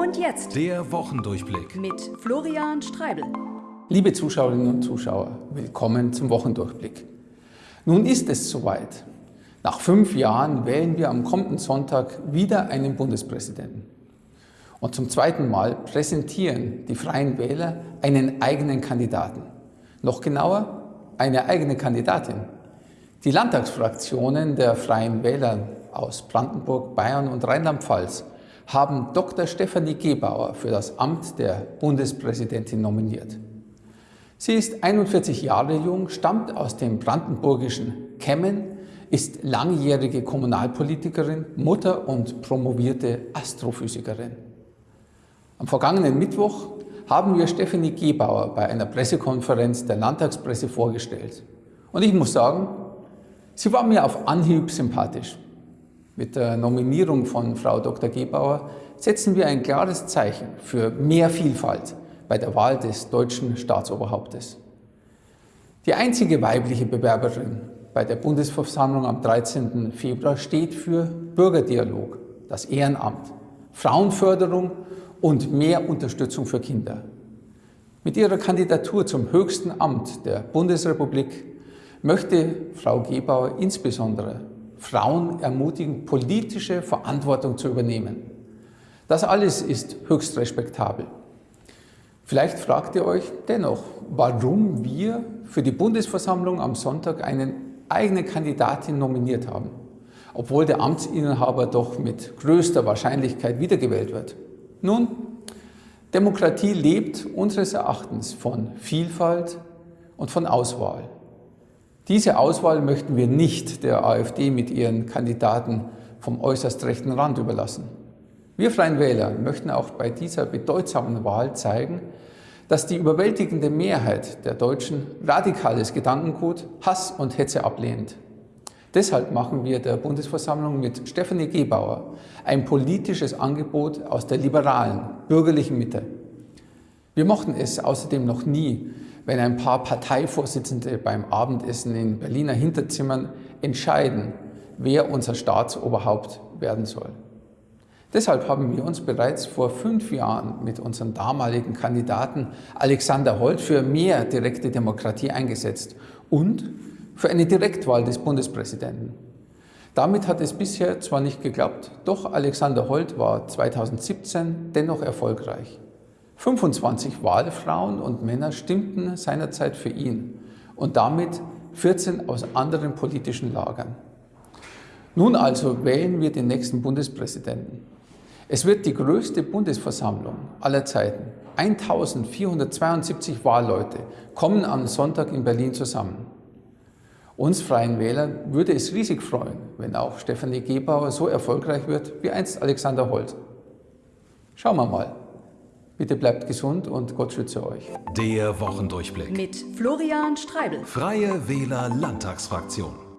Und jetzt Der Wochendurchblick. mit Florian Streibel. Liebe Zuschauerinnen und Zuschauer, willkommen zum Wochendurchblick. Nun ist es soweit. Nach fünf Jahren wählen wir am kommenden Sonntag wieder einen Bundespräsidenten. Und zum zweiten Mal präsentieren die Freien Wähler einen eigenen Kandidaten. Noch genauer, eine eigene Kandidatin. Die Landtagsfraktionen der Freien Wähler aus Brandenburg, Bayern und Rheinland-Pfalz haben Dr. Stefanie Gebauer für das Amt der Bundespräsidentin nominiert. Sie ist 41 Jahre jung, stammt aus dem brandenburgischen Kemmen, ist langjährige Kommunalpolitikerin, Mutter und promovierte Astrophysikerin. Am vergangenen Mittwoch haben wir Stefanie Gebauer bei einer Pressekonferenz der Landtagspresse vorgestellt. Und ich muss sagen, sie war mir auf Anhieb sympathisch. Mit der Nominierung von Frau Dr. Gebauer setzen wir ein klares Zeichen für mehr Vielfalt bei der Wahl des deutschen Staatsoberhauptes. Die einzige weibliche Bewerberin bei der Bundesversammlung am 13. Februar steht für Bürgerdialog, das Ehrenamt, Frauenförderung und mehr Unterstützung für Kinder. Mit ihrer Kandidatur zum höchsten Amt der Bundesrepublik möchte Frau Gebauer insbesondere Frauen ermutigen, politische Verantwortung zu übernehmen. Das alles ist höchst respektabel. Vielleicht fragt ihr euch dennoch, warum wir für die Bundesversammlung am Sonntag eine eigene Kandidatin nominiert haben, obwohl der Amtsinhaber doch mit größter Wahrscheinlichkeit wiedergewählt wird. Nun, Demokratie lebt unseres Erachtens von Vielfalt und von Auswahl. Diese Auswahl möchten wir nicht der AfD mit ihren Kandidaten vom äußerst rechten Rand überlassen. Wir Freien Wähler möchten auch bei dieser bedeutsamen Wahl zeigen, dass die überwältigende Mehrheit der Deutschen radikales Gedankengut, Hass und Hetze ablehnt. Deshalb machen wir der Bundesversammlung mit Stefanie Gebauer ein politisches Angebot aus der liberalen, bürgerlichen Mitte. Wir mochten es außerdem noch nie, wenn ein paar Parteivorsitzende beim Abendessen in Berliner Hinterzimmern entscheiden, wer unser Staatsoberhaupt werden soll. Deshalb haben wir uns bereits vor fünf Jahren mit unserem damaligen Kandidaten Alexander Holt für mehr direkte Demokratie eingesetzt und für eine Direktwahl des Bundespräsidenten. Damit hat es bisher zwar nicht geklappt, doch Alexander Holt war 2017 dennoch erfolgreich. 25 Wahlfrauen und Männer stimmten seinerzeit für ihn und damit 14 aus anderen politischen Lagern. Nun also wählen wir den nächsten Bundespräsidenten. Es wird die größte Bundesversammlung aller Zeiten. 1472 Wahlleute kommen am Sonntag in Berlin zusammen. Uns Freien Wählern würde es riesig freuen, wenn auch Stefanie Gebauer so erfolgreich wird wie einst Alexander Holt. Schauen wir mal. Bitte bleibt gesund und Gott schütze euch. Der Wochendurchblick. Mit Florian Streibel. Freie Wähler Landtagsfraktion.